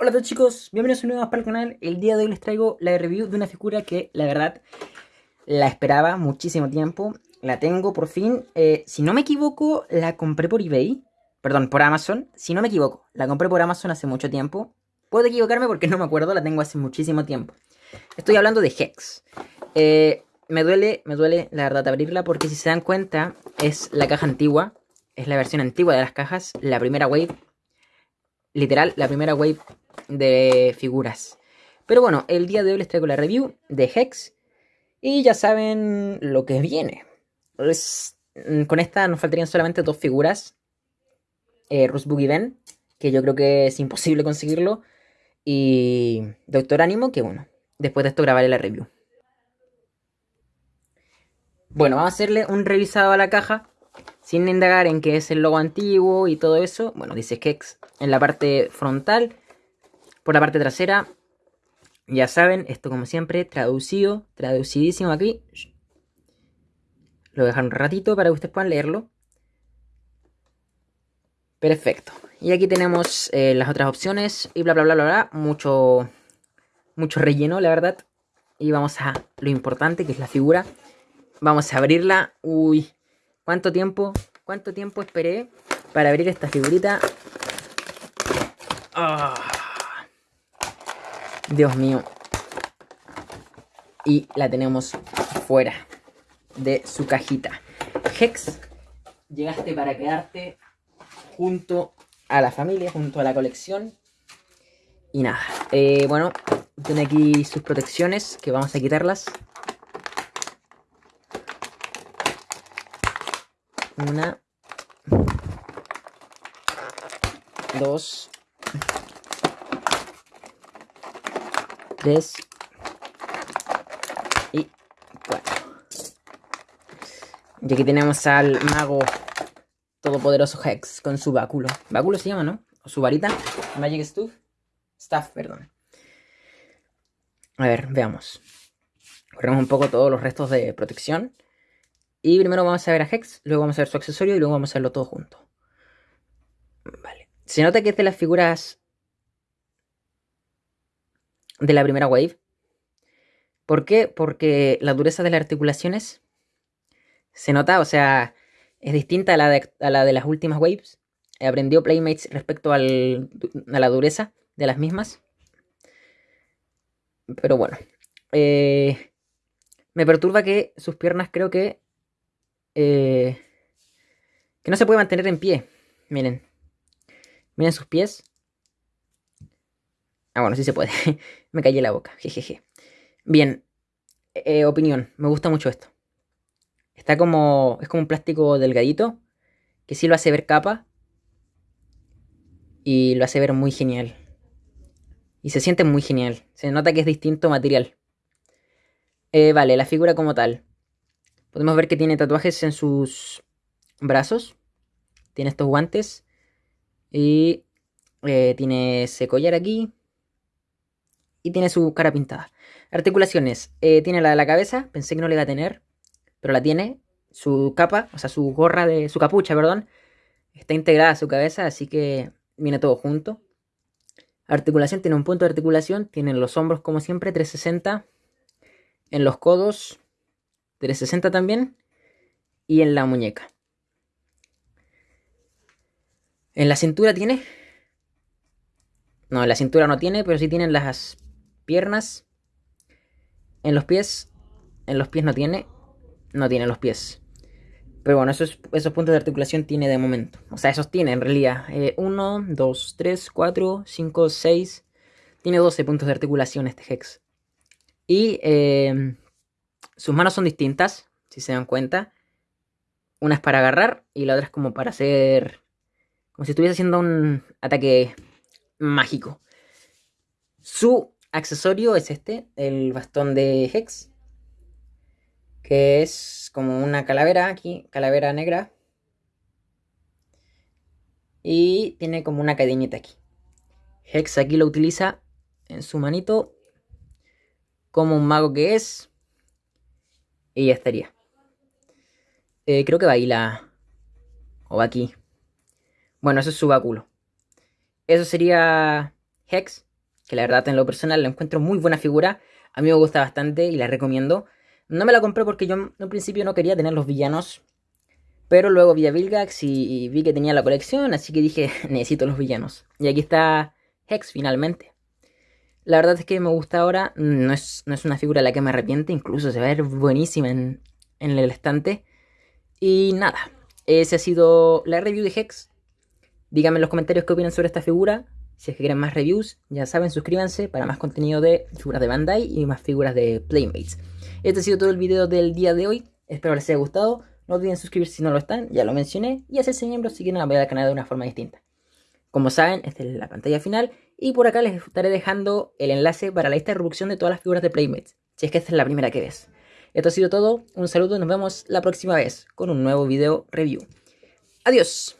Hola a todos chicos, bienvenidos un nuevo más para el canal. El día de hoy les traigo la review de una figura que la verdad la esperaba muchísimo tiempo. La tengo por fin. Eh, si no me equivoco, la compré por eBay. Perdón, por Amazon. Si no me equivoco, la compré por Amazon hace mucho tiempo. Puedo equivocarme porque no me acuerdo, la tengo hace muchísimo tiempo. Estoy hablando de Hex. Eh, me duele, me duele la verdad abrirla porque si se dan cuenta es la caja antigua. Es la versión antigua de las cajas, la primera wave. Literal, la primera wave de figuras. Pero bueno, el día de hoy les traigo la review de Hex. Y ya saben lo que viene. Mm, con esta nos faltarían solamente dos figuras. Eh, y Ben, que yo creo que es imposible conseguirlo. Y Doctor Ánimo, que bueno, después de esto grabaré la review. Bueno, vamos a hacerle un revisado a la caja. Sin indagar en qué es el logo antiguo y todo eso. Bueno, dice Hex en la parte frontal por la parte trasera, ya saben, esto como siempre, traducido, traducidísimo aquí. Lo voy a dejar un ratito para que ustedes puedan leerlo. Perfecto. Y aquí tenemos eh, las otras opciones y bla, bla, bla, bla, bla. Mucho, mucho relleno, la verdad. Y vamos a lo importante, que es la figura. Vamos a abrirla. Uy, ¿cuánto tiempo? ¿Cuánto tiempo esperé para abrir esta figurita? Ah. Dios mío. Y la tenemos fuera de su cajita. Hex, llegaste para quedarte junto a la familia, junto a la colección. Y nada, eh, bueno, tiene aquí sus protecciones, que vamos a quitarlas. Una. Dos. 3 y 4. Y aquí tenemos al mago todopoderoso Hex con su báculo. Báculo se llama, ¿no? O su varita. Magic Stuff. Staff, perdón. A ver, veamos. Corremos un poco todos los restos de protección. Y primero vamos a ver a Hex, luego vamos a ver su accesorio y luego vamos a verlo todo junto. Vale. Se nota que es de las figuras de la primera wave. ¿Por qué? Porque la dureza de las articulaciones se nota, o sea, es distinta a la de, la de las últimas waves. Aprendió Playmates respecto a la dureza de las mismas. Pero bueno. Eh, me perturba que sus piernas creo que... Eh, que no se puede mantener en pie. Miren. Miren sus pies. Ah, bueno, sí se puede. me callé la boca. Jejeje. Bien. Eh, opinión. Me gusta mucho esto. Está como... Es como un plástico delgadito. Que sí lo hace ver capa. Y lo hace ver muy genial. Y se siente muy genial. Se nota que es distinto material. Eh, vale, la figura como tal. Podemos ver que tiene tatuajes en sus brazos. Tiene estos guantes. Y eh, tiene ese collar aquí y tiene su cara pintada. Articulaciones. Eh, tiene la de la cabeza, pensé que no le iba a tener, pero la tiene. Su capa, o sea, su gorra de. su capucha, perdón, está integrada a su cabeza, así que viene todo junto. Articulación, tiene un punto de articulación, tiene en los hombros como siempre, 360. En los codos, 360 también. Y en la muñeca. En la cintura tiene. No, en la cintura no tiene, pero sí tienen las piernas. En los pies. En los pies no tiene. No tiene los pies. Pero bueno, esos, esos puntos de articulación tiene de momento. O sea, esos tiene en realidad. 1, 2, 3, 4, 5, 6. Tiene 12 puntos de articulación este Hex. Y eh, sus manos son distintas, si se dan cuenta. Una es para agarrar y la otra es como para hacer... Como si estuviese haciendo un ataque mágico. Su accesorio es este, el bastón de Hex. Que es como una calavera aquí, calavera negra. Y tiene como una cadenita aquí. Hex aquí lo utiliza en su manito. Como un mago que es. Y ya estaría. Eh, creo que va ahí la... O va aquí. Bueno, eso es su báculo. Eso sería Hex que la verdad en lo personal la encuentro muy buena figura. A mí me gusta bastante y la recomiendo. No me la compré porque yo en principio no quería tener los villanos. Pero luego vi a Vilgax y vi que tenía la colección, así que dije, necesito los villanos. Y aquí está Hex finalmente. La verdad es que me gusta ahora, no es, no es una figura de la que me arrepiente, incluso se va a ver buenísima en, en el estante. Y nada, esa ha sido la review de Hex. Díganme en los comentarios qué opinan sobre esta figura. Si es que quieren más reviews, ya saben, suscríbanse para más contenido de figuras de Bandai y más figuras de Playmates. Este ha sido todo el video del día de hoy. Espero les haya gustado. No olviden suscribirse si no lo están, ya lo mencioné. Y hacerse miembros si quieren apoyar al canal de una forma distinta. Como saben, esta es la pantalla final. Y por acá les estaré dejando el enlace para la lista de reproducción de todas las figuras de Playmates. Si es que esta es la primera que ves. Esto ha sido todo. Un saludo y nos vemos la próxima vez con un nuevo video review. Adiós.